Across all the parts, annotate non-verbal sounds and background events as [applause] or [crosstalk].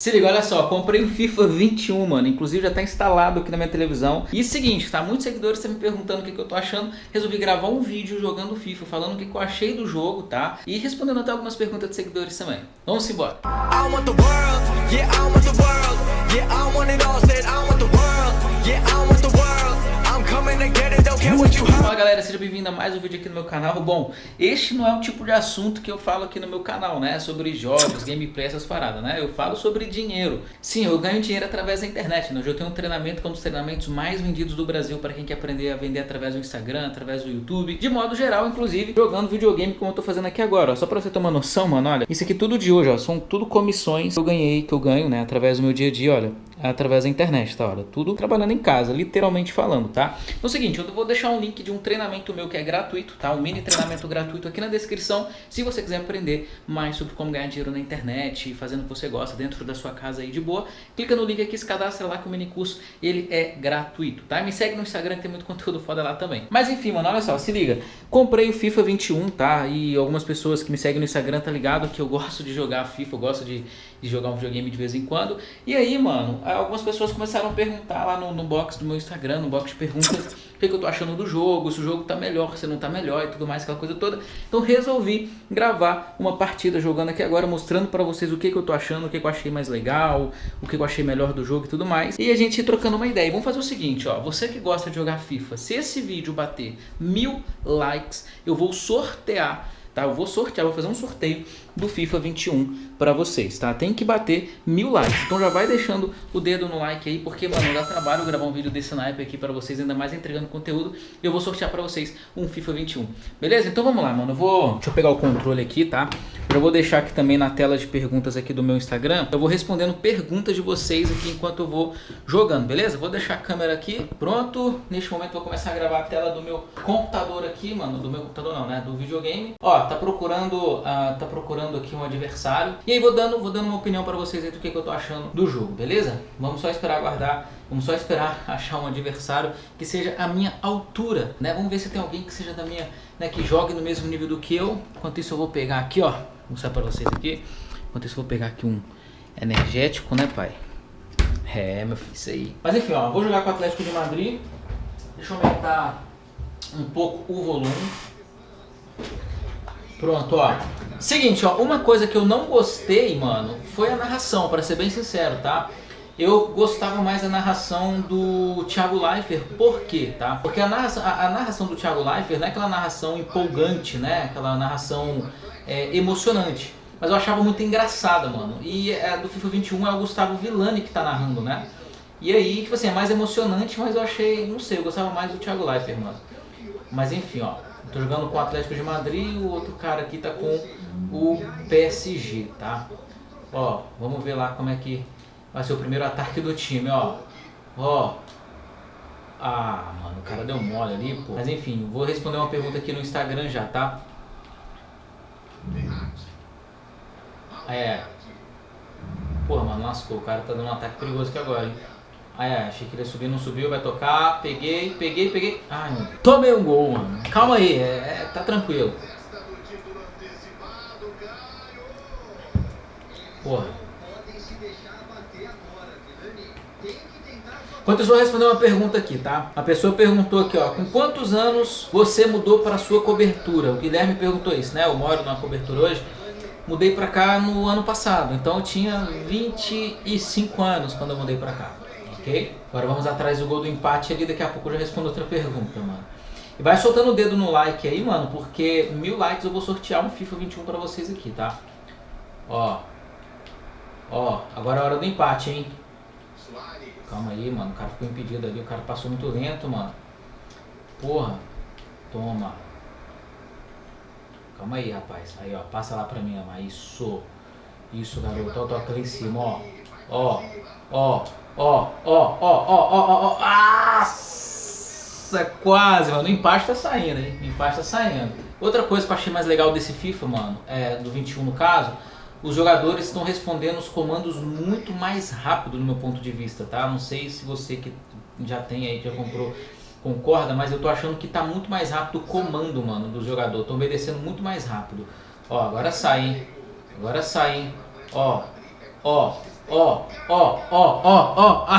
Se liga, olha só, comprei o FIFA 21, mano, inclusive já tá instalado aqui na minha televisão. E seguinte, tá, muitos seguidores estão me perguntando o que, que eu tô achando, resolvi gravar um vídeo jogando FIFA, falando o que, que eu achei do jogo, tá? E respondendo até algumas perguntas de seguidores também. Vamos embora. I world, yeah, world, yeah, world, yeah, world, Fala galera, seja bem-vindo a mais um vídeo aqui no meu canal. Bom, este não é o tipo de assunto que eu falo aqui no meu canal, né? Sobre jogos, gameplay, essas paradas, né? Eu falo sobre dinheiro. Sim, eu ganho dinheiro através da internet, né? Hoje eu tenho um treinamento, que é um dos treinamentos mais vendidos do Brasil para quem quer aprender a vender através do Instagram, através do YouTube. De modo geral, inclusive, jogando videogame como eu tô fazendo aqui agora. Ó. Só pra você ter uma noção, mano, olha. Isso aqui tudo de hoje, ó. São tudo comissões que eu ganhei, que eu ganho, né? Através do meu dia a dia, olha através da internet, tá? Olha, tudo trabalhando em casa, literalmente falando, tá? Então é o seguinte, eu vou deixar um link de um treinamento meu que é gratuito, tá? Um mini treinamento gratuito aqui na descrição, se você quiser aprender mais sobre como ganhar dinheiro na internet, fazendo o que você gosta dentro da sua casa aí de boa, clica no link aqui, se cadastra lá que o mini curso, ele é gratuito, tá? Me segue no Instagram que tem muito conteúdo foda lá também. Mas enfim, mano, olha só, se liga. Comprei o FIFA 21, tá? E algumas pessoas que me seguem no Instagram tá ligado que eu gosto de jogar FIFA, eu gosto de, de jogar um videogame de vez em quando. E aí, mano, algumas pessoas começaram a perguntar lá no, no box do meu Instagram, no box de perguntas, [laughs] o que, que, eu tô achando do jogo, se o jogo tá melhor, se não tá melhor e tudo mais, aquela coisa toda. Então resolvi gravar uma partida jogando aqui agora, mostrando pra vocês o que, que eu tô achando, o que, que eu achei mais legal, o que, que eu achei melhor do jogo e tudo mais. E a gente trocando uma ideia. E vamos fazer o seguinte, ó, você que gosta de jogar FIFA, se esse vídeo bater mil likes, eu vou sortear tá? Eu vou sortear, vou fazer um sorteio do FIFA 21 para vocês, tá? Tem que bater mil likes, então já vai deixando o dedo no like aí, porque, mano, dá trabalho gravar um vídeo desse naipe aqui para vocês, ainda mais entregando conteúdo, eu vou sortear para vocês um FIFA 21, beleza? Então vamos lá, mano, eu vou... Deixa eu pegar o controle aqui, tá? Eu vou deixar aqui também na tela de perguntas aqui do meu Instagram, eu vou respondendo perguntas de vocês aqui enquanto eu vou jogando, beleza? Vou deixar a câmera aqui, pronto, neste momento vou começar a gravar a tela do meu computador aqui, mano, do meu computador não, né, do videogame. Ó, tá procurando, uh, tá procurando aqui um adversário. E aí vou dando, vou dando uma opinião para vocês aí do que, que eu tô achando do jogo, beleza? Vamos só esperar aguardar, vamos só esperar [laughs] achar um adversário que seja a minha altura, né? Vamos ver se tem alguém que seja da minha, né, que jogue no mesmo nível do que eu. Enquanto isso eu vou pegar aqui, ó, vou mostrar para vocês aqui. Enquanto isso eu vou pegar aqui um energético, né, pai? É, meu filho, isso aí. Mas enfim, ó, vou jogar com o Atlético de Madrid. Deixa eu aumentar um pouco o volume. Pronto, ó. Seguinte, ó, uma coisa que eu não gostei, mano, foi a narração, para ser bem sincero, tá? Eu gostava mais da narração do Thiago Leifert, por quê, tá? Porque a narração, a, a narração do Thiago Leifert não é aquela narração empolgante, né? Aquela narração é, emocionante. Mas eu achava muito engraçada, mano. E a do FIFA 21 é o Gustavo Villani que tá narrando, né? E aí, tipo assim, é mais emocionante, mas eu achei, não sei, eu gostava mais do Thiago Leifert, mano. Mas enfim, ó. Tô jogando com o Atlético de Madrid e o outro cara aqui tá com o PSG, tá? Ó, vamos ver lá como é que vai ser o primeiro ataque do time, ó. Ó. Ah, mano, o cara deu mole ali, pô. Mas enfim, vou responder uma pergunta aqui no Instagram já, tá? É. Porra, mano, lascou. O cara tá dando um ataque perigoso aqui agora, hein? Ah, é, achei que ele ia subir, não subiu, vai tocar. Peguei, peguei, peguei. Ai. Tomei um gol, mano. Calma aí, é, é, tá tranquilo. Porra. Enquanto eu vou responder uma pergunta aqui, tá? A pessoa perguntou aqui, ó, com quantos anos você mudou para sua cobertura? O Guilherme perguntou isso, né? Eu moro numa cobertura hoje. Mudei pra cá no ano passado, então eu tinha 25 anos quando eu mudei pra cá ok? Agora vamos atrás do gol do empate ali, daqui a pouco eu já respondo outra pergunta, mano. E vai soltando o dedo no like aí, mano, porque mil likes eu vou sortear um FIFA 21 pra vocês aqui, tá? Ó. Ó, agora é a hora do empate, hein? Calma aí, mano, o cara ficou impedido ali, o cara passou muito lento, mano. Porra. Toma. Calma aí, rapaz. Aí, ó, passa lá pra mim, ó. Isso. Isso, garoto. Ó, toca lá em cima, ó. Ó, ó. Ó, ó, ó, ó, ó, ó, ó. Nossa, quase, mano. O empate tá saindo, hein? O empate tá saindo. Outra coisa que eu achei mais legal desse FIFA, mano, é, do 21 no caso, os jogadores estão respondendo os comandos muito mais rápido no meu ponto de vista, tá? Não sei se você que já tem aí, já comprou, concorda, mas eu tô achando que tá muito mais rápido o comando, mano, do jogador. Tô obedecendo muito mais rápido. Ó, agora sai, hein? Agora sai, hein? Ó, ó, Ó, ó, ó, ó, ó.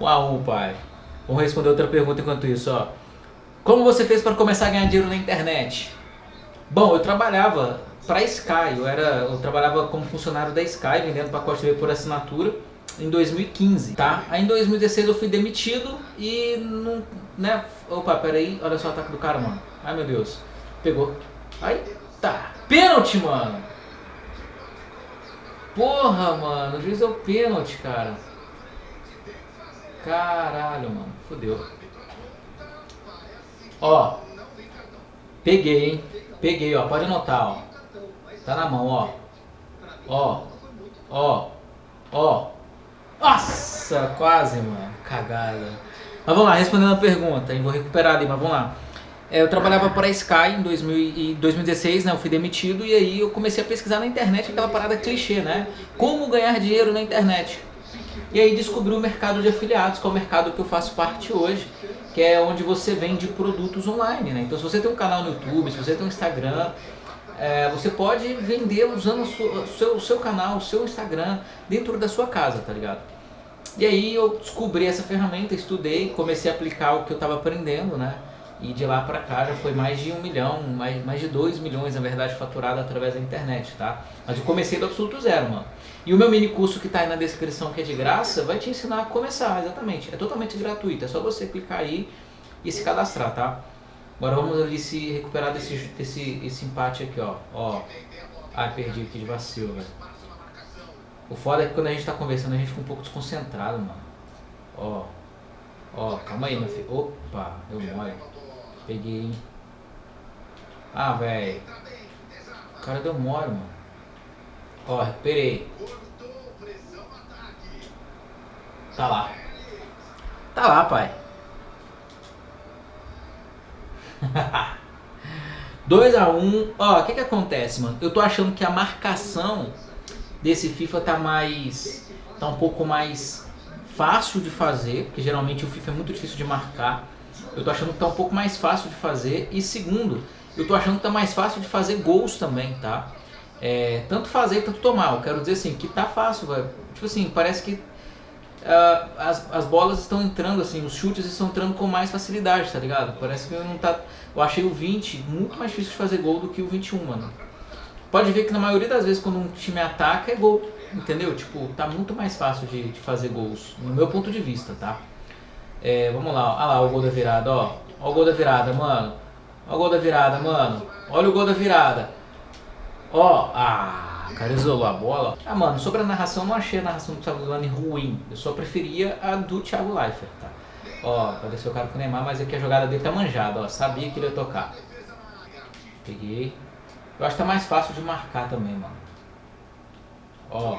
Um a um, pai. Vamos responder outra pergunta enquanto isso, ó. Como você fez para começar a ganhar dinheiro na internet? Bom, eu trabalhava para Sky, eu, era, eu trabalhava como funcionário da Sky, vendendo pacote TV por assinatura em 2015, tá? Aí em 2016 eu fui demitido e não, né? Opa, peraí, olha só o ataque do cara, mano. Ai meu Deus. Pegou. Aí, tá. Pênalti, mano. Porra, mano, o juiz deu pênalti, cara. Caralho, mano. Fodeu. Ó. Peguei, hein? Peguei, ó. Pode anotar, ó. Tá na mão, ó. Ó. Ó. Ó. Nossa, quase, mano. Cagada. Mas vamos lá, respondendo a pergunta, hein? Vou recuperar ali, mas vamos lá. É, eu trabalhava para a Sky em 2000, 2016, né? Eu fui demitido e aí eu comecei a pesquisar na internet aquela parada clichê, né? Como ganhar dinheiro na internet. E aí descobri o mercado de afiliados, que é o mercado que eu faço parte hoje, que é onde você vende produtos online, né? Então se você tem um canal no YouTube, se você tem um Instagram, é, você pode vender usando o seu, seu, seu canal, o seu Instagram dentro da sua casa, tá ligado? E aí eu descobri essa ferramenta, estudei, comecei a aplicar o que eu estava aprendendo, né? E de lá pra cá já foi mais de um milhão, mais, mais de dois milhões, na verdade, faturado através da internet, tá? Mas eu comecei do absoluto zero, mano. E o meu mini curso que tá aí na descrição, que é de graça, vai te ensinar a começar, exatamente. É totalmente gratuito, é só você clicar aí e se cadastrar, tá? Agora vamos ali se recuperar desse, desse esse empate aqui, ó. Ó. Ai, perdi aqui de vacilo, velho. O foda é que quando a gente tá conversando, a gente fica um pouco desconcentrado, mano. Ó. Ó, calma aí, meu filho. Opa, deu mole. Peguei. Ah, velho. O cara deu mole, mano. Ó, recuperei. Tá lá. Tá lá, pai. [laughs] 2 a 1 um. Ó, o que que acontece, mano? Eu tô achando que a marcação desse FIFA tá mais... Tá um pouco mais fácil de fazer, porque geralmente o FIFA é muito difícil de marcar. Eu tô achando que tá um pouco mais fácil de fazer. E segundo, eu tô achando que tá mais fácil de fazer gols também, tá? É, tanto fazer tanto tomar. Eu quero dizer assim, que tá fácil, velho. Tipo assim, parece que uh, as, as bolas estão entrando, assim, os chutes estão entrando com mais facilidade, tá ligado? Parece que não tá. Eu achei o 20 muito mais difícil de fazer gol do que o 21, mano. Pode ver que na maioria das vezes quando um time ataca é gol, entendeu? Tipo, tá muito mais fácil de, de fazer gols, no meu ponto de vista, tá? É, vamos lá, olha lá o gol da virada, ó. Olha o gol da virada, mano. Olha o gol da virada, mano. Olha o gol da virada. Ó, ah, o cara isolou a bola. Ah, mano, sobre a narração, eu não achei a narração do Thiago Lani ruim. Eu só preferia a do Thiago Leifert, tá? Ó, apareceu o cara com o Neymar, mas aqui a jogada dele tá manjada, ó. Sabia que ele ia tocar. Peguei. Eu acho que tá mais fácil de marcar também, mano. Ó.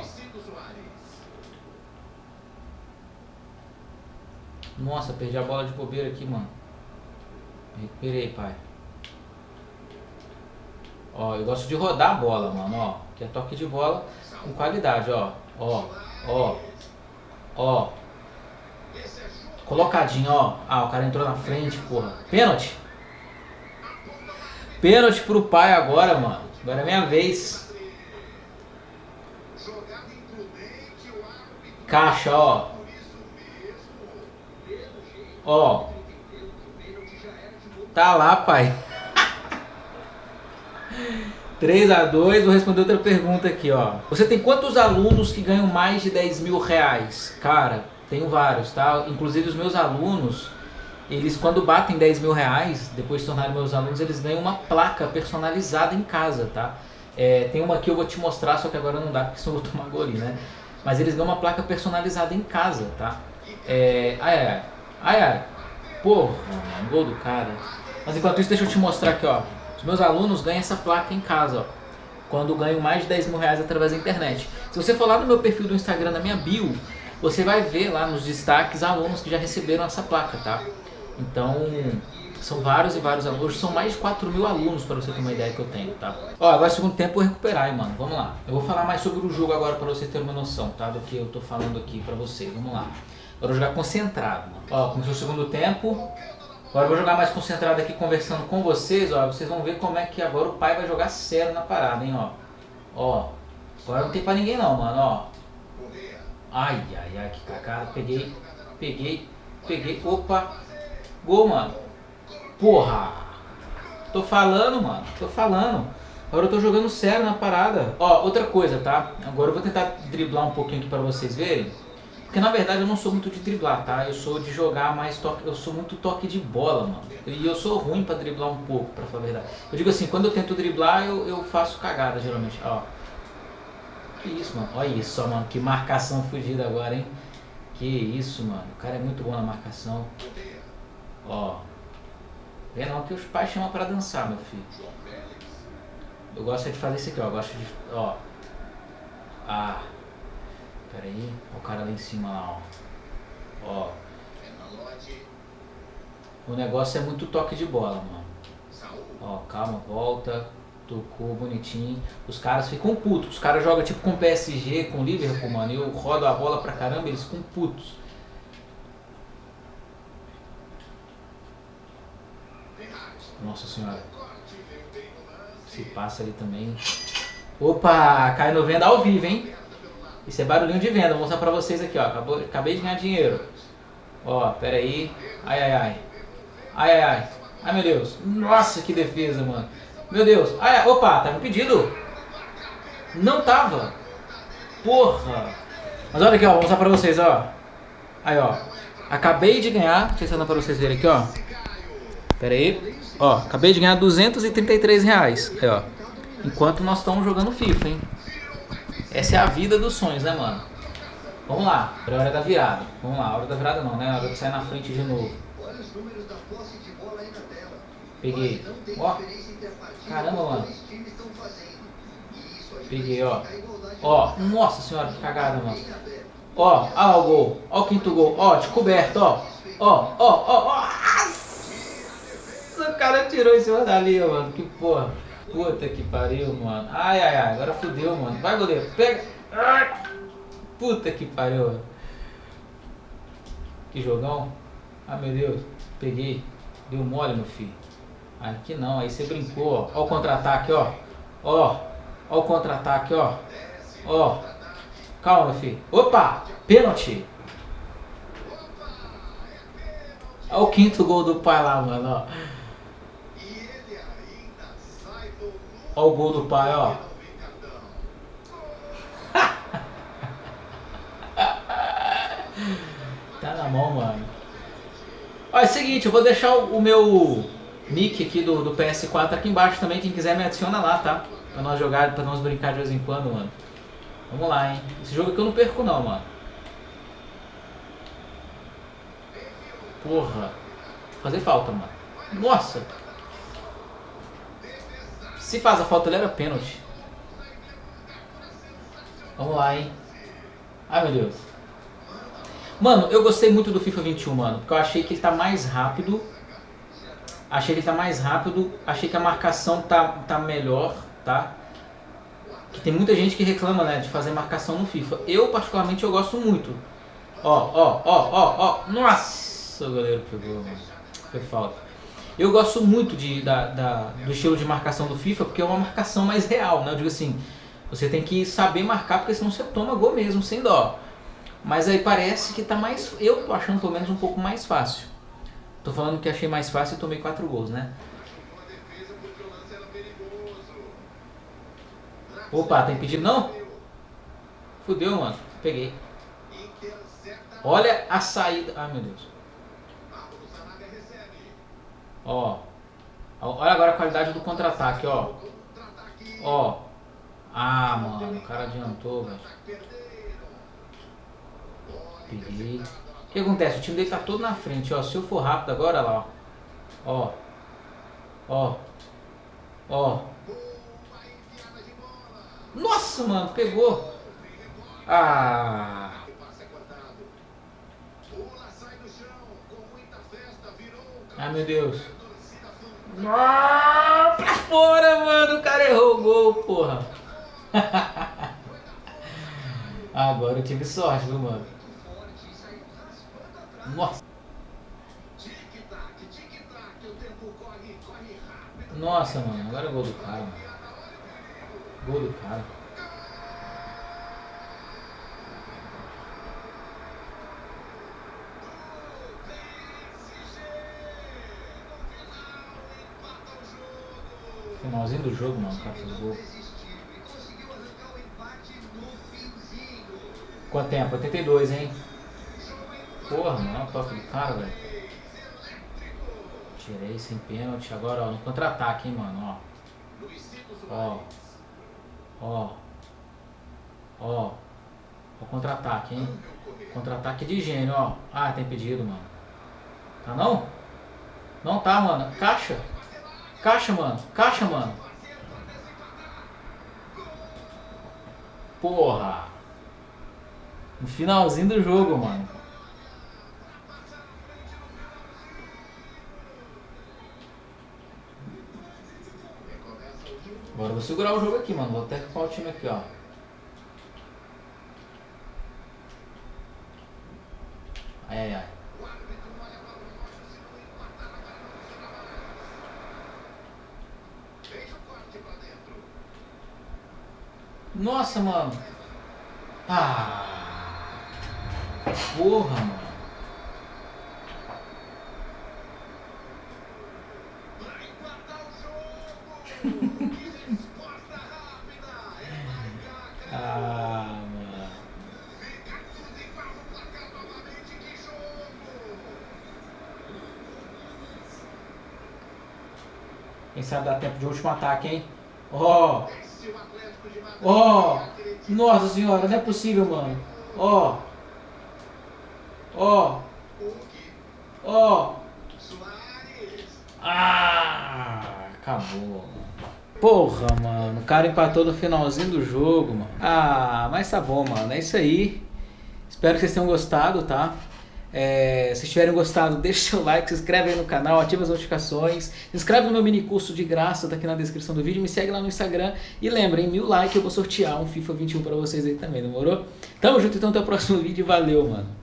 Nossa, perdi a bola de bobeira aqui, mano. Recuperei, pai. Ó, eu gosto de rodar a bola, mano, ó. Que é toque de bola com qualidade, ó. Ó, ó, ó. Colocadinho, ó. Ah, o cara entrou na frente, porra. Pênalti. Pênalti pro pai agora, mano. Agora é minha vez. Caixa, ó. Ó. Tá lá, pai. 3 a 2 vou responder outra pergunta aqui, ó. Você tem quantos alunos que ganham mais de 10 mil reais? Cara, tenho vários, tá? Inclusive os meus alunos, eles quando batem 10 mil reais, depois de tornarem meus alunos, eles ganham uma placa personalizada em casa, tá? É, tem uma que eu vou te mostrar, só que agora não dá porque senão eu vou tomar gole, né? Mas eles ganham uma placa personalizada em casa, tá? É, ai, ai, ai, ai, porra, gol do cara. Mas enquanto isso, deixa eu te mostrar aqui, ó. Os meus alunos ganham essa placa em casa, ó, quando ganham mais de 10 mil reais através da internet. Se você for lá no meu perfil do Instagram, na minha bio, você vai ver lá nos destaques alunos que já receberam essa placa, tá? Então, são vários e vários alunos, são mais de 4 mil alunos para você ter uma ideia que eu tenho, tá? Ó, agora segundo tempo eu recuperar, hein, mano, vamos lá. Eu vou falar mais sobre o jogo agora para você ter uma noção, tá? Do que eu tô falando aqui para você, vamos lá. Agora eu vou jogar concentrado. Ó, começou o segundo tempo, Agora eu vou jogar mais concentrado aqui conversando com vocês, ó. Vocês vão ver como é que agora o pai vai jogar sério na parada, hein, ó. Ó. Agora não tem pra ninguém não, mano, ó. Ai, ai, ai, que cagada. Peguei, peguei, peguei. Opa. Gol, mano. Porra. Tô falando, mano. Tô falando. Agora eu tô jogando sério na parada. Ó, outra coisa, tá? Agora eu vou tentar driblar um pouquinho aqui pra vocês verem. Porque na verdade eu não sou muito de driblar, tá? Eu sou de jogar mais toque, eu sou muito toque de bola, mano. E eu sou ruim pra driblar um pouco, pra falar a verdade. Eu digo assim, quando eu tento driblar, eu, eu faço cagada geralmente, ó. Que isso, mano. Olha isso mano. Que marcação fugida agora, hein? Que isso, mano. O cara é muito bom na marcação. Ó. Vê não que os pais chamam pra dançar, meu filho. Eu gosto de fazer isso aqui, ó. Eu gosto de... Ó. Ah. Pera aí. Olha o cara lá em cima lá, ó. Ó. O negócio é muito toque de bola, mano. Ó, calma, volta. Tocou bonitinho. Os caras ficam putos. Os caras jogam tipo com PSG, com Liverpool, mano. E eu rodo a bola pra caramba, eles ficam putos. Nossa senhora. Se passa ali também. Opa, cai no venda ao vivo, hein? Isso é barulhinho de venda. Vou mostrar pra vocês aqui, ó. Acabou, acabei de ganhar dinheiro. Ó, pera aí. Ai, ai, ai. Ai, ai, ai. Ai, meu Deus. Nossa, que defesa, mano. Meu Deus. Ai, opa, tava impedido. Não tava. Porra. Mas olha aqui, ó. Vou mostrar pra vocês, ó. Aí, ó. Acabei de ganhar. Deixa eu ensinar pra vocês verem aqui, ó. Pera aí. Ó, acabei de ganhar 233 reais. Aí, ó. Enquanto nós estamos jogando FIFA, hein. Essa é a vida dos sonhos, né, mano? Vamos lá. É hora da virada. Vamos lá. Hora da virada não, né? É hora de sair na frente de novo. Peguei. Ó. Caramba, mano. Peguei, ó. Ó. Nossa senhora, que cagada, mano. Ó. Ó o gol. Ó o quinto gol. Ó, descoberto, ó. Ó, ó, ó, ó. O cara tirou em cima da linha, mano. Que porra. Puta que pariu, mano. Ai, ai, ai. Agora fudeu, mano. Vai, goleiro. Pega. Puta que pariu. Que jogão. Ah, meu Deus. Peguei. Deu mole, meu filho. Aqui não. Aí você brincou, ó. Ó o contra-ataque, ó. Ó. Ó o contra-ataque, ó. Ó. Calma, meu filho. Opa! Pênalti. Olha o quinto gol do pai lá, mano, ó. Olha o gol do pai, ó. [laughs] tá na mão, mano. Ó, é o seguinte, eu vou deixar o meu nick aqui do, do PS4 aqui embaixo também. Quem quiser me adiciona lá, tá? Pra nós jogar, pra nós brincar de vez em quando, mano. Vamos lá, hein? Esse jogo aqui eu não perco não, mano. Porra. Fazer falta, mano. Nossa. Se faz a falta, ele era pênalti. Vamos lá, hein? Ai, meu Deus. Mano, eu gostei muito do FIFA 21, mano. Porque eu achei que ele tá mais rápido. Achei que ele tá mais rápido. Achei que a marcação tá, tá melhor, tá? Que tem muita gente que reclama, né, de fazer marcação no FIFA. Eu, particularmente, eu gosto muito. Ó, ó, ó, ó, ó. Nossa, o goleiro pegou. Foi falta. Eu gosto muito de, da, da, do estilo de marcação do FIFA, porque é uma marcação mais real, né? Eu digo assim, você tem que saber marcar, porque senão você toma gol mesmo, sem dó. Mas aí parece que tá mais... Eu tô achando pelo menos um pouco mais fácil. Tô falando que achei mais fácil e tomei quatro gols, né? Opa, tem pedido não? Fudeu, mano. Peguei. Olha a saída. Ai, meu Deus. Ó. Olha agora a qualidade do contra-ataque, ó. Ó. Ah, mano, o cara adiantou, velho. O que acontece? O time dele tá todo na frente, ó. Se eu for rápido agora, lá, ó. Ó. Ó. Nossa, mano, pegou. Ah. Ai, meu Deus. Ah, pra fora, mano. O cara errou o gol, porra. [laughs] Agora eu tive sorte, viu, mano? Nossa. Nossa, mano. Agora é gol do cara, mano. Gol do cara. Finalzinho do jogo, mano, o cara fez gol. Quanto tempo? 82, hein? Porra, mano, olha o toque do cara, velho. Tirei sem pênalti. Agora, ó, no contra-ataque, hein, mano, ó. Ó. Ó. Ó. O contra-ataque, hein? Contra-ataque de gênio, ó. Ah, tem pedido, mano. Tá não? Não tá, mano. Caixa. Caixa, mano. Caixa, mano. Porra. No finalzinho do jogo, mano. Agora vou segurar o jogo aqui, mano. Vou até o time aqui, ó. Ai, ai, ai. Nossa, mano. Ah. Porra, mano. [laughs] ah, mano. Quem sabe dá tempo de último ataque, hein? Ó. Oh. Ó, oh, nossa senhora, não é possível, mano. Ó. Ó. Ó. Ah, acabou. Porra, mano. O cara empatou no finalzinho do jogo, mano. Ah, mas tá bom, mano. É isso aí. Espero que vocês tenham gostado, tá? É, se tiverem gostado, [laughs] deixe seu like, se inscreve aí no canal, ativa as notificações, se inscreve no meu mini curso de graça, tá aqui na descrição do vídeo, me segue lá no Instagram e lembrem, mil likes eu vou sortear um FIFA 21 pra vocês aí também, demorou? Tamo junto então, até o próximo vídeo, valeu, mano!